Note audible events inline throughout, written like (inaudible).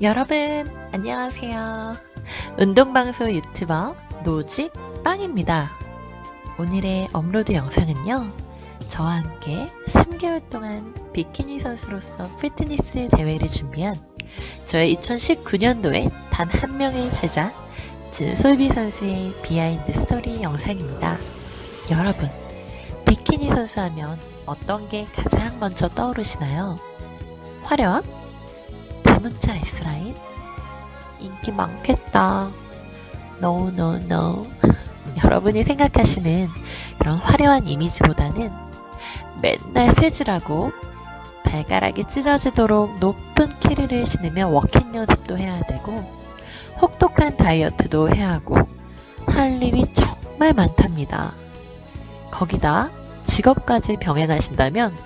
여러분 안녕하세요. 운동방송 유튜버 노집 빵입니다. 오늘의 업로드 영상은요. 저와 함께 3개월 동안 비키니 선수로서 피트니스 대회를 준비한 저의 2019년도에 단 한 명의 제자 진솔비 선수의 비하인드 스토리 영상입니다. 여러분 비키니 선수 하면 어떤 게 가장 먼저 떠오르시나요? 화려함? 대문자 S라인? 인기 많겠다. No, no, no. (laughs) 여러분이 생각하시는 그런 화려한 이미지보다는 맨날 쇠질하고 발가락이 찢어지도록 높은 키를 신으며 워킹 연습도 해야 되고 혹독한 다이어트도 해야 하고 할 일이 정말 많답니다. 거기다 직업까지 병행하신다면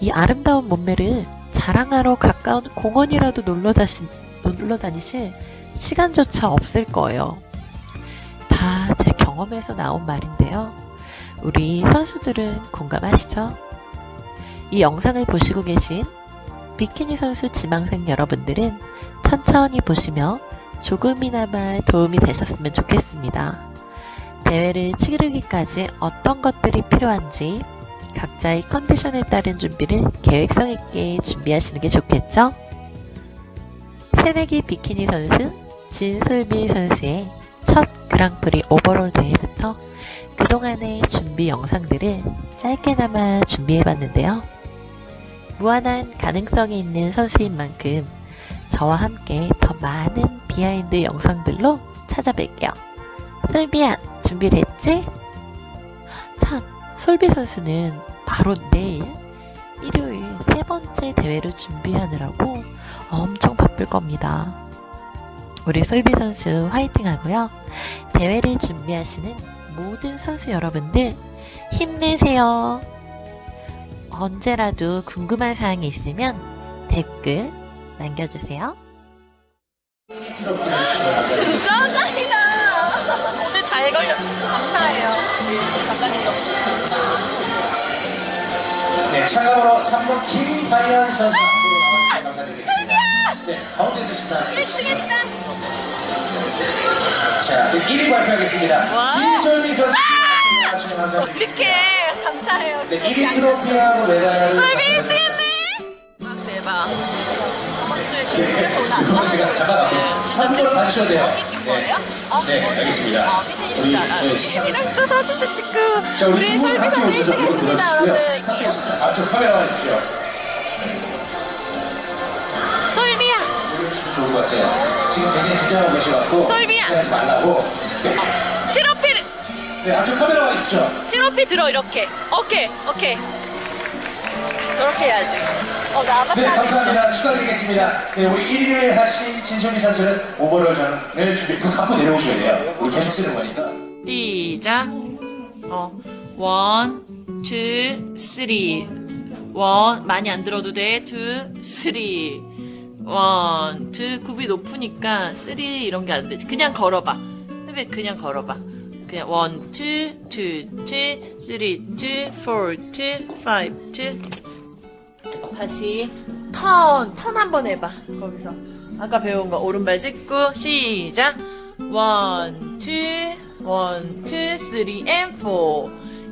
이 아름다운 몸매를 자랑하러 가까운 공원이라도 놀러, 다시, 놀러 다니실 시간조차 없을 거예요. 다 제 경험에서 나온 말인데요. 우리 선수들은 공감하시죠? 이 영상을 보시고 계신 비키니 선수 지망생 여러분들은 천천히 보시며 조금이나마 도움이 되셨으면 좋겠습니다. 대회를 치르기까지 어떤 것들이 필요한지 각자의 컨디션에 따른 준비를 계획성 있게 준비하시는 게 좋겠죠? 새내기 비키니 선수 진솔비 선수의 첫 그랑프리 오버롤 대회부터 그동안의 준비 영상들을 짧게나마 준비해봤는데요. 무한한 가능성이 있는 선수인 만큼 저와 함께 더 많은 비하인드 영상들로 찾아뵐게요. 솔비야 준비됐지? 참 솔비 선수는 바로 내일 일요일 세 번째 대회를 준비하느라고 엄청 바쁠 겁니다. 우리 솔비 선수 화이팅 하고요. 대회를 준비하시는 모든 선수 여러분들 힘내세요. 언제라도 궁금한 사항이 있으면 댓글 남겨주세요. 진짜 짱이다. 오늘 잘 걸렸어. 감사해요. 감사합니다. 네, 참가번호 3번 김다현 선수 앞으로 나와주셔서 감사드리겠습니다. 네, 가운데서 시사해 주시죠. 자, 그 1위 발표하겠습니다. 와. 진솔미 선수 감사드리겠습니다. 어떡해. 감사해요. 네, 1위 트로피하고 메달을 솔비 1등했네. 아, 대박. 그거 제가 잠깐만 사진을 봐주셔도 돼요. 찍힌 거예요? 어? 네, 알겠습니다. 어, 우리 저희 알았는데. 또 사진도 찍고. 자, 우리 물론 1등했습니다, 들어주시고요. 여러분. 앞쪽 카메라 와주십시오. 솔비야. 좋은 것 같아요. 지금 굉장히 긴장하고 계셔갖고 솔비야. 말라고. 네, 트로피를. 네, 앞쪽 카메라 와주십시오. 트로피 들어, 이렇게. 오케이, 오케이. 저렇게 해야지. 어. 네, 감사합니다. 축하드리겠습니다. 네, 우리 1위를 하신 진솔미 선수는 오버롤 전을 준비, 그거 갖고 내려오셔야 돼요. 우리 계속 쓰는 거니까. 시작. 어, 원, 투, 쓰리. 원, 많이 안 들어도 돼. 투, 쓰리. 원, 투, 굽이 높으니까 쓰리 이런 게 안 되지. 그냥 걸어봐. 흡입 그냥 걸어봐. 그냥 원, 투, 투, 투, 쓰리, 투, 포, 투, 파이브, 투. 다시 턴, 턴 한번 해봐. 거기서. 아까 배운 거 오른발 짚고 시작. 원, 투, 원, 투, 쓰리, 앤 포.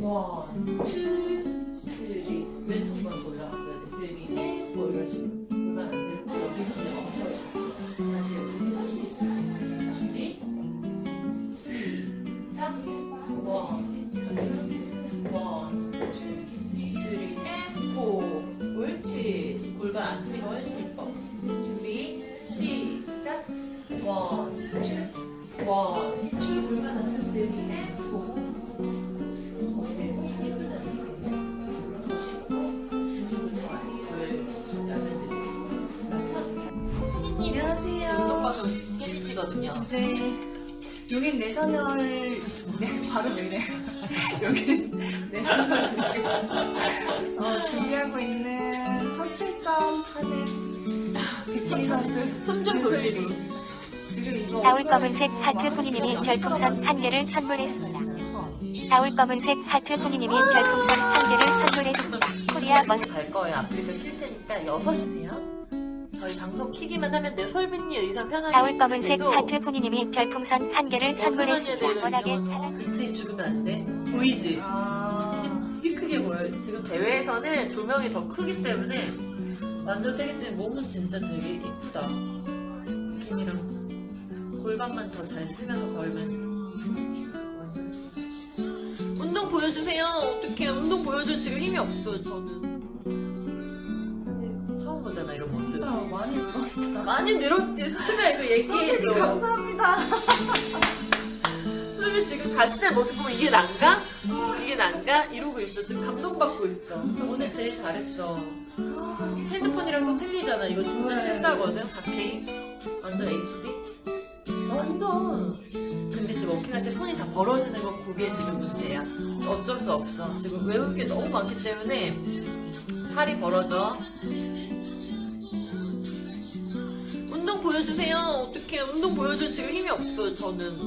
원, 원, 투, 쓰리, 앤 포. 다시 시 쓰리 앤포 할때 이 정도만 높게 많이 안 들었을까? 시작 원, 투, 원, 투, 쓰리 왼손만 올라왔어야 돼 쓰리 앤포 이런 식으로 중이거든요. 이제 여긴 내셔널 네, 바로 왜 이래 여긴 내셔널 어, 준비하고 있는 17점 하는 비키니 선수 숨좀 이거 다울 검은색 거 하트 들어가는 별풍선 거한 개를 선물했습니다. 다울 검은색 하트 후니님이 별풍선 한 개를 선물했습니다. 코리아 머스 갈 거예요. 아프리카 킬 테니까 6시세요. 저희 방송 키기만 하면 돼요. 설빈이 의상 편하게. 다울 검은색 하트 후니님이 별풍선 한 개를 선물했습니다. 설빈이에 워낙에 사랑. 이때 죽으면 안 돼. 보이지? 아, 되게 크게 보여요. 지금 대회에서는 조명이 더 크기 때문에 완전 세기 때문에 몸은 진짜 되게 이쁘다. 비키니랑 골반만 더 잘 쓰면서 걸면. 운동 보여주세요. 어떻게 운동 보여줄 지금 힘이 없어요. 저는. 보잖아 이런 모습. 진짜 많이 늘었다 많이 늘었지. 이거 선생님 얘기해줘. 감사합니다 (laughs) 설마 지금 자신의 모습 보면 이게 난가? 이게 난가? 이러고 있어. 지금 감동받고 있어. 오늘 제일 잘했어. 핸드폰이랑 또 틀리잖아. 이거 진짜 네. 실사거든. 4K. 완전 HD. 완전. 근데 지금 워킹할 때 손이 다 벌어지는 건 그게 지금 문제야. 어쩔 수 없어. 지금 외울 게 너무 많기 때문에 팔이 벌어져. 보여주세요. 어떻게 운동 보여줄 지금 힘이 없어요. 저는.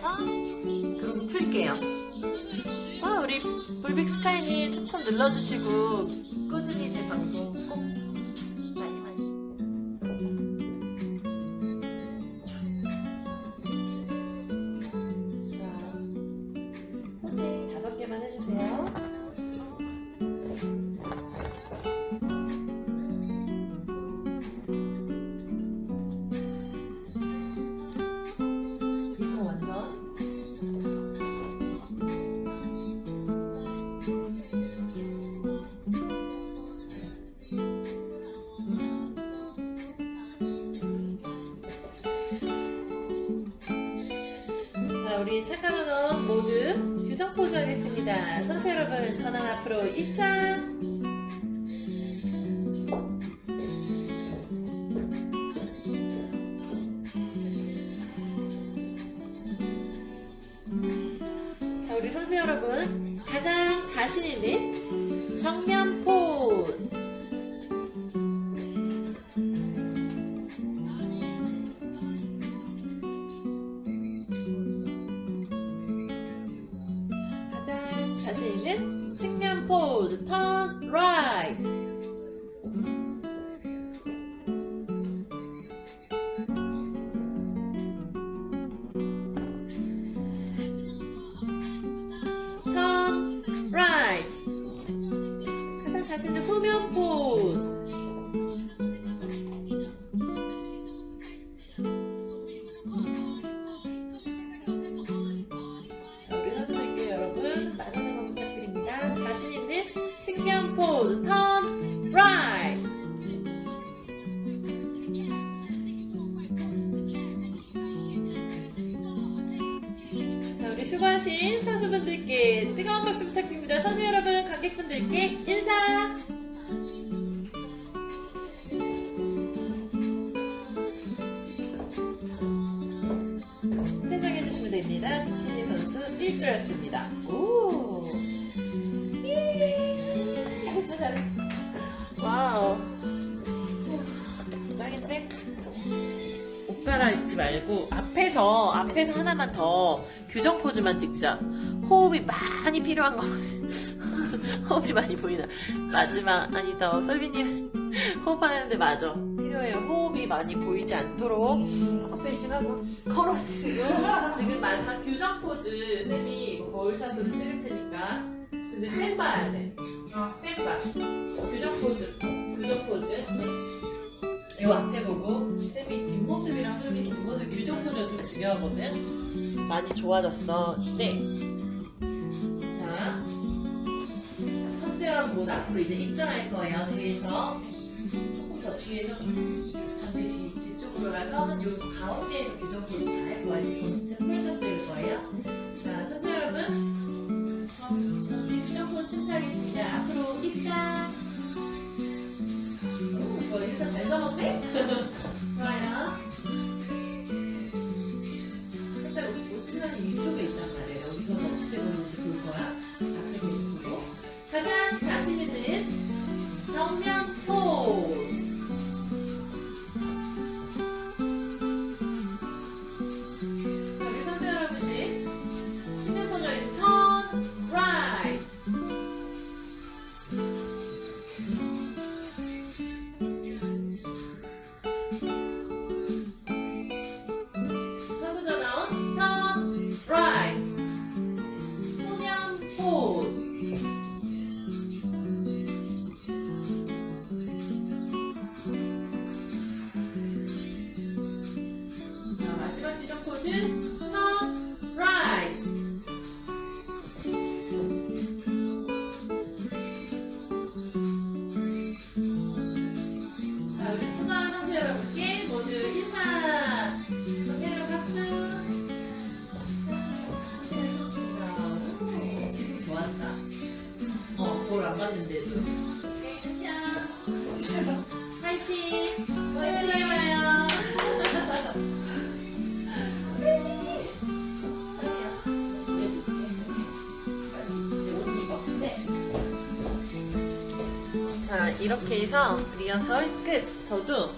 자, 그럼 풀게요. 아, 우리 불빅 스카이님 추천 눌러주시고 꾸준히 제 방송 꼭 우리 언어 모두 규정 포즈 하겠습니다. 선수 여러분, 전환 앞으로 입장. 있는 측면 포즈 right turn 1조였습니다. 오! 예! 잘했어, 잘했어. 와우. 짱인데? 옷 갈아입지 말고 앞에서, 앞에서 하나만 더 규정 포즈만 찍자. 호흡이 많이 필요한 거거든. 호흡이 많이 보이나. 마지막, 아니다. 솔미님 호흡하는데 맞아. 필요해요. 호흡이 많이 보이지 않도록. 커플싱하고. 걸어지고. 지금 마지막 규정 포즈. 쌤이 뭐 거울샷으로 찍을 테니까. 근데 쌤 봐야 돼. 쌤 봐. 규정 포즈. 규정 포즈. 이거 앞에 보고. 쌤이 뒷모습이랑 쌤이 뒷모습 규정 포즈가 좀 중요하거든. 많이 좋아졌어. 네. 자. 선수 여러분 앞으로 이제 입장할 거예요. 뒤에서. 조금 더 뒤에서 잔디 뒤, 뒤쪽으로 가서 한 요 가운데에서 규정 포즈 다할 거예요. 전체 풀샷 찍을 거예요. 자, 선수 여러분. 전, 전체 규정 포즈 심사하겠습니다. 앞으로 입장. 오, 저 인사 잘 잡았네? (laughs) 안 자. 파이팅! 화이팅 해봐요. 자, 이렇게 해서 리허설 끝. 저도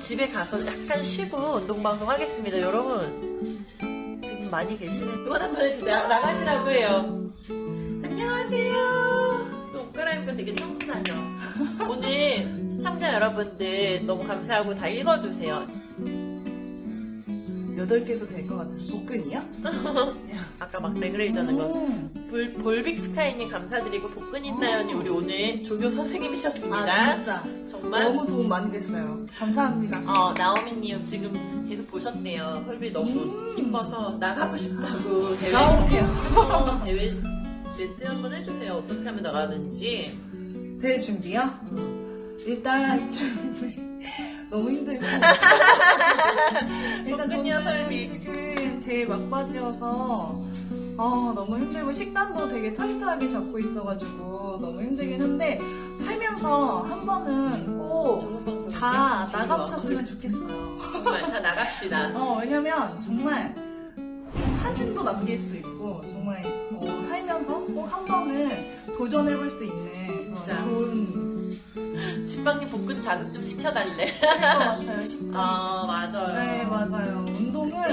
집에 가서 약간 쉬고 운동방송 하겠습니다. 여러분, 지금 많이 계시는 응원 한번 해주세요. 나가시라고 해요. 안녕하세요. 또 옷 갈아입고 되게 청순하죠. 오늘 시청자 여러분들 너무 감사하고 다 읽어주세요. 8개도 될 것 같아서 복근이요? (laughs) 아까 막 레그레이저는 거. 음. 볼, 볼빅 스카이님 감사드리고 복근인 나연이 우리 오늘 조교 선생님이셨습니다. 아 진짜 정말 너무 도움 많이 됐어요. 감사합니다. 어, 나오미님 지금 계속 보셨대요. 설비 너무 음. 이뻐서 나가고 싶다고 대회 나오세요. 어, 대회 멘트 한번 해주세요. 어떻게 하면 나가는지. 대회 준비요? 음. 일단 준비 (laughs) 너무 힘들고 일단 (laughs) 저는 설비. 지금 제일 막바지여서 아 너무 힘들고 식단도 되게 타이트하게 잡고 있어가지고 너무 힘들긴 한데 살면서 한 번은 꼭 다 나가보셨으면 좋겠어요. 정말 다 나갑시다. (laughs) 어, 왜냐면 정말 사진도 남길 수 있고 정말 어, 살면서 꼭 한 번은 도전해볼 수 있는 어, 진짜. 좋은 집방님 복근 자극 좀 시켜달래. 것 같아요. 식단이. 아 맞아요. 네 맞아요. 운동은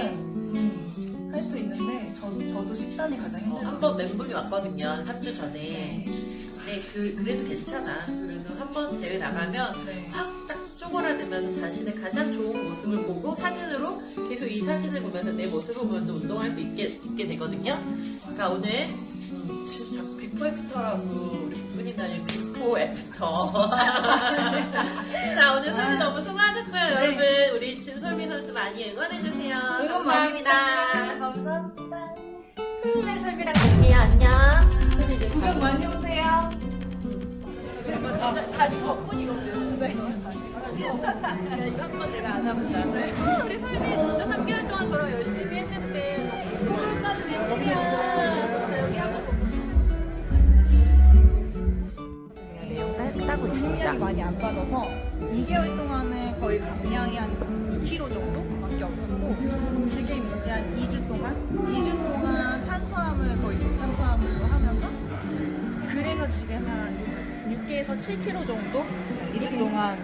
음, 할수 있는데 저도 저도 식단이 가장 힘들어요. 한번 멘붕이 왔거든요. 3주 전에. 근데 그, 그래도 괜찮아. 그래도 한 번 대회 나가면 네. 확딱 쪼그라들 면서 자신의 가장 좋은 모습을 보고 사진으로 계속 이 사진을 보면서 내 모습을 보면서 운동할 수 있게, 있게 되거든요. 그러니까 오늘 음, 지금 자꾸 before after라고 우리 분이다니 before after. 자 오늘 솔미 너무 수고하셨고요. 여러분 우리 진솔미 선수 많이 응원해주세요. 응원 감사합니다. 감사합니다. 토요일 날 솔미랑 볼게요. 안녕. 구경 많이 오세요. 다시 덕분이거든. 네. 이거 한번 내가 안 해본다. 우리 설미 진짜 3개월 동안 저랑 열심히 했는데 오늘까지 웬일이야. 여기 한번 따고 감량이 많이 안 빠져서 2개월 동안은 거의 감량이 한 2kg 정도밖에 없었고 지금 이제 한 2주 동안 2주 동안 탄수화물 거의 탄수화물로 하면서 그래서 지금 한 6개에서 7kg 정도 2주 동안.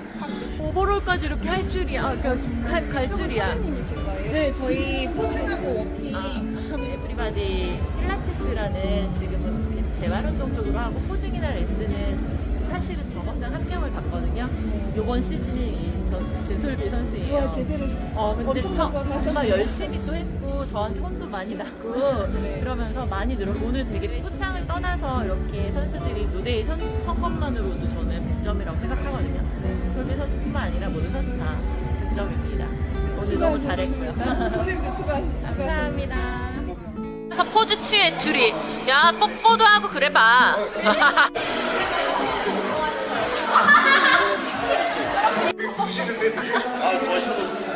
overall까지 이렇게 할 줄이야. 아, 그러니까 갈, 갈 줄이야. 거예요? 네, 저희 포즈하고 워킹 아, 에브리바디 필라테스라는 지금은 재활 운동 쪽으로 하고 posing이나 레슨은 사실은 지점장 한 명을 봤거든요. 요번 시즌이 저 진솔미 선수예요. 와 제대로 어, 근데 우승하셨어요. 정말 열심히 또 했고, 저한테 혼도 많이 났고, (laughs) 그러면서 많이 늘었고, 오늘 되게 포상을 떠나서 이렇게 선수들이 무대에 선, 선 것만으로도 저는 100점이라고 생각하거든요. 솔비 선수뿐만 아니라 모든 선수 다 100점입니다. 오늘 너무 잘했고요. 선생님도 감사합니다. 그래서 포즈 취해, 둘이. 야, 뽀뽀도 하고 그래 봐. (laughs) 부시는데 되게 아 멋있어졌어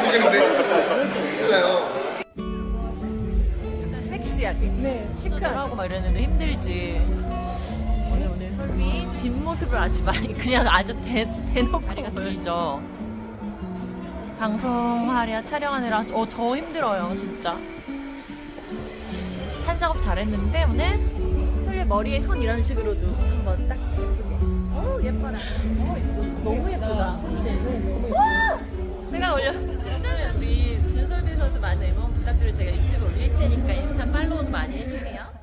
부시는데 큰일 나요 섹시하게. 네, 시크하고 막 이랬는데 힘들지. 오늘 오늘 설미 뒷모습을 아주 많이 (laughs) 그냥 아주 대, 대놓고 보이죠. 방송하랴 촬영하느라 어 저 힘들어요 진짜. 한 작업 잘했는데 오늘 설미 머리에 손 이런 식으로도 한번 딱 예쁘게. 오 예뻐라. 너무 예쁘다. 그치? 와! 내가 올려 진짜 우리 진솔비 선수 많은 응원 부탁드리고 제가 유튜브 올릴 테니까 인스타 팔로우도 많이 해주세요.